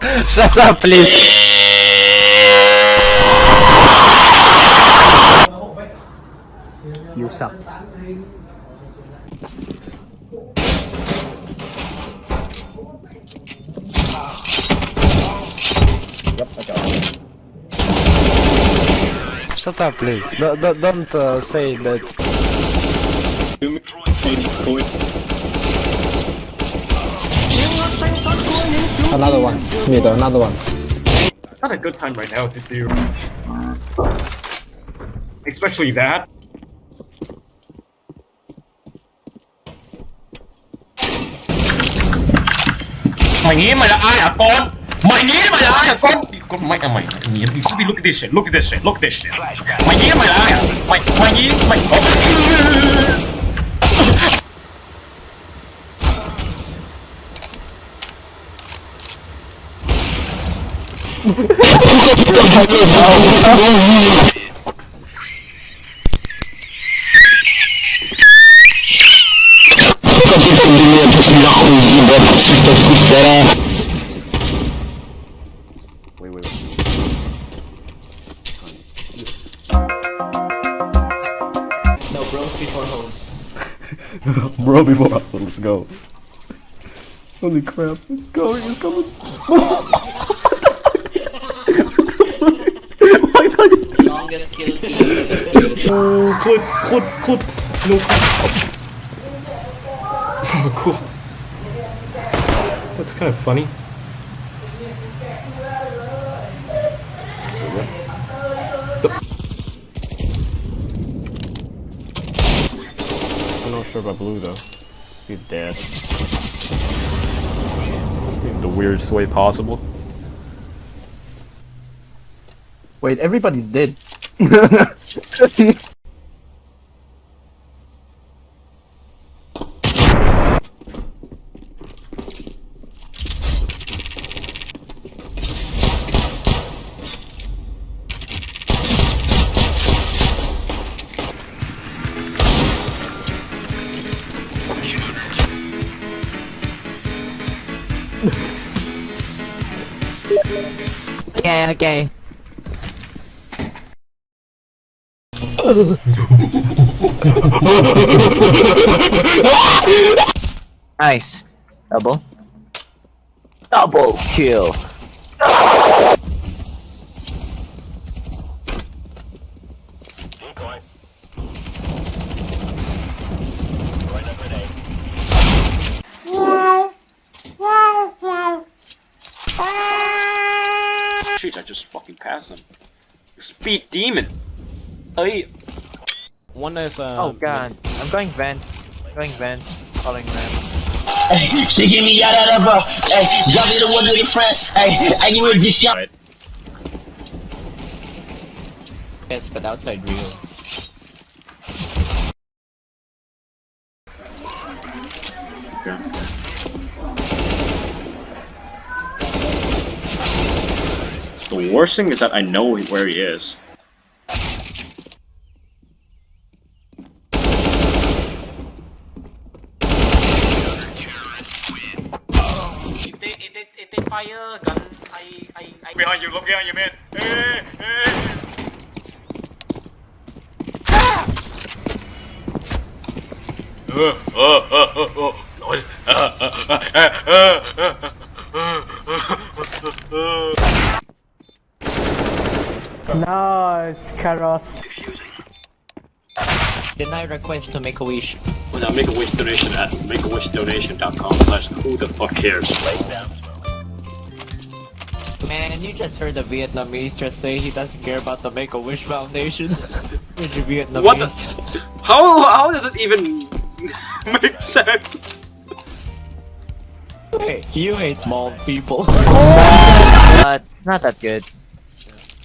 Shut up, please. You suck. Shut up, please. Don't, don't, don't uh, say that. Another one. Mid, another one. It's not a good time right now to do. Especially that. My nghĩ mày là ai hả con? Mày nghĩ mày là ai hả con? Con mẹ mày, look at this shit, look at this shit, look at this shit. My nghĩ mày là ai my Mày mày nghĩ mày No. Bro, before let's go. Holy crap, it's going, it's coming. just oh, clip, clip, clip. No. Oh, cool. That's kind of funny. I'm not sure about Blue though. He's dead. In the weirdest way possible. Wait, everybody's dead. Okay, okay. Nice. Double. Double kill. Shoot, I just fucking passed him. Speed demon. Hey. One is uh. Oh god. I'm going vents. Going vents. Calling vents. She get me out of that, bro. Hey, y'all be the one with your friends. Hey, I give her this shit. Yes, but outside real. The worst thing is that I know where he is. If they, if they, if they fire gun, I, I, I... Behind you, look behind you, man. Hey, hey. Lol. Nice, Karos. Deny request to make a wish. Well, now make a wish donation at makeawishdonation.com slash who the fuck cares. Man, you just heard the Vietnamese just say he doesn't care about the Make a Wish Foundation. Which Vietnamese. What the? How how does it even make sense? Hey, you hate small people. Uh, it's not that good.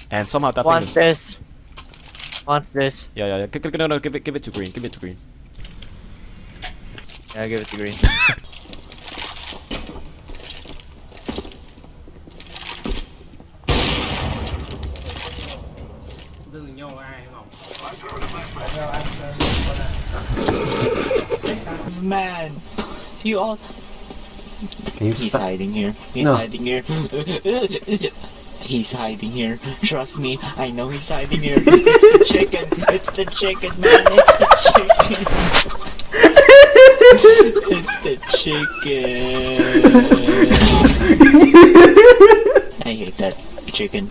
And somehow that Wants thing is. this. Wants this. Yeah, yeah, yeah. G- g- No, no, give it, give it to green. Give it to green. Yeah, I'll give it to green. Man, you all. He's hiding here. He's No. hiding here. he's hiding here. Trust me, I know he's hiding here. It's the chicken. It's the chicken, man. It's the chicken. it's the chicken. I hate that chicken.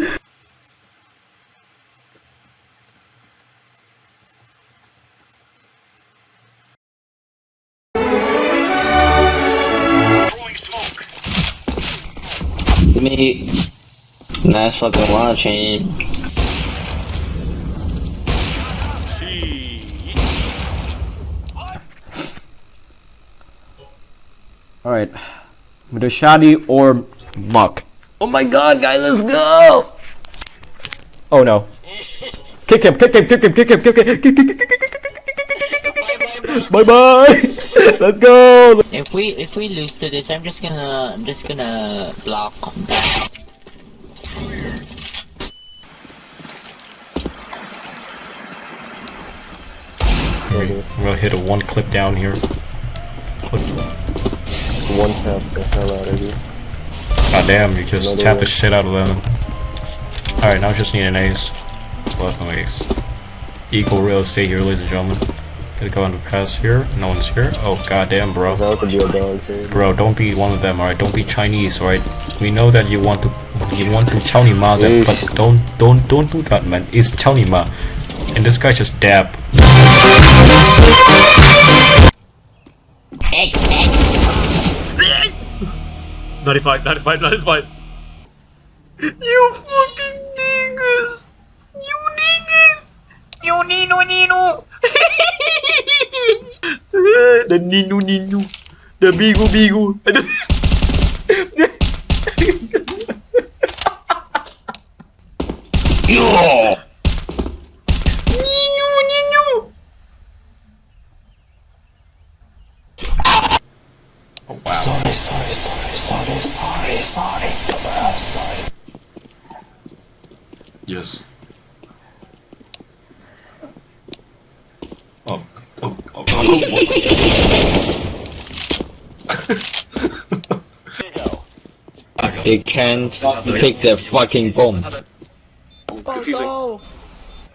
Nice fucking launch, aim. Alright. Dashadi or Muck. Oh my god, guy, let's go! Oh no. Kick him, kick him, kick him, kick him, kick him, kick him, Bye bye! Let's go! If we if we lose to this, I'm just gonna I'm just gonna block I'm gonna hit a one clip down here. One tap the hell out of you. God damn, you just Another tap the shit out of them. Alright, now I just need an ace. Left no ace. Equal real estate here, ladies and gentlemen. Gonna go on the pass here. No one's here. Oh goddamn, bro. That could be a dog trade. Bro, don't be one of them, alright? Don't be Chinese, alright? We know that you want to you want to Chow Ni Ma them, but don't don't don't do that man. It's Chow Ni Ma. And this guy just dab. Ninety-five, ninety-five, ninety-five. You fucking dingus! You dingus! You Nino Nino! the Nino Nino. The Bigu Bigu. Nino Nino. Oh wow. Sorry, sorry, sorry, sorry, sorry, sorry. I'm sorry. Yes. Oh, oh, oh, oh, They can't pick the fucking bomb. confusing. Oh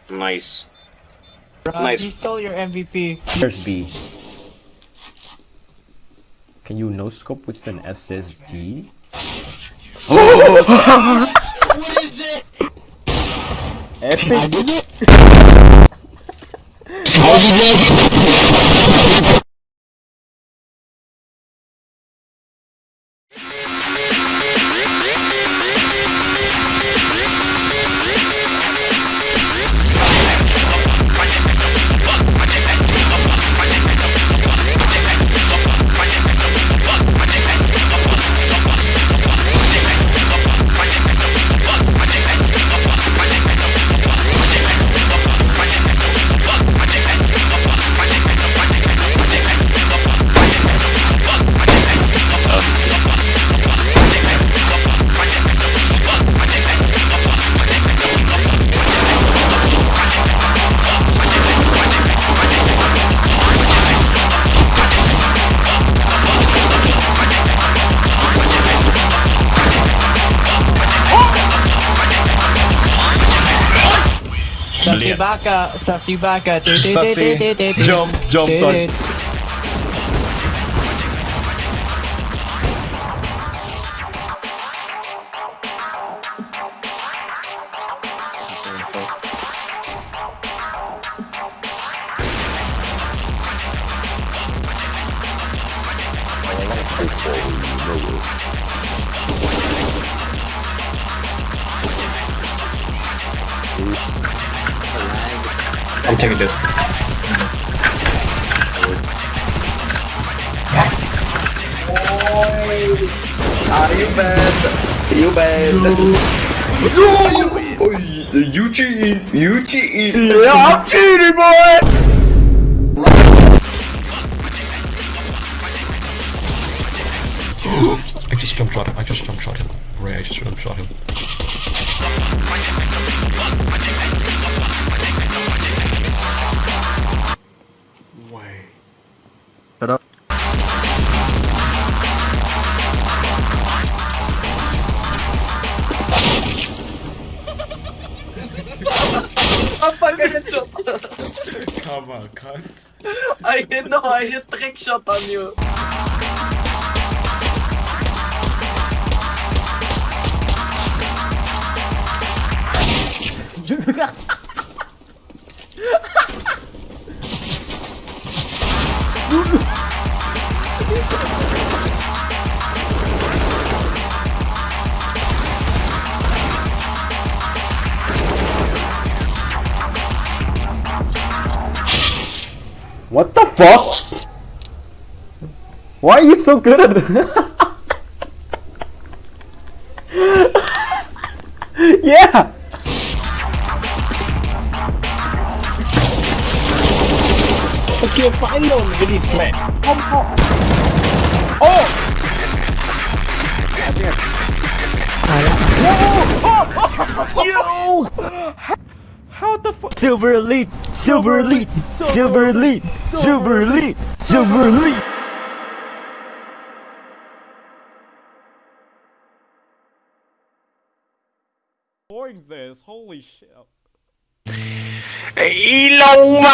Nice. no! Nice. He stole your MVP. There's B. Can you no scope with an SSG? Oh! what is it? Epic. Subaka, Subaka, Jump, jump, I'm taking this. Are you bad? You bad? No, you, you, you cheat! You cheat! Yeah, I'm cheating, boy! I just jump shot him. I just jump shot him. Ray, I just jump shot him. Cunt. I didn't know I hit trick shot on you. What the fuck? Why are you so good at it? yeah! Okay, finally on really flat. Silver Elite! Silver Elite! Silver Elite! Silver Elite! Silver Elite! Doing this, holy shit. Ilong ma!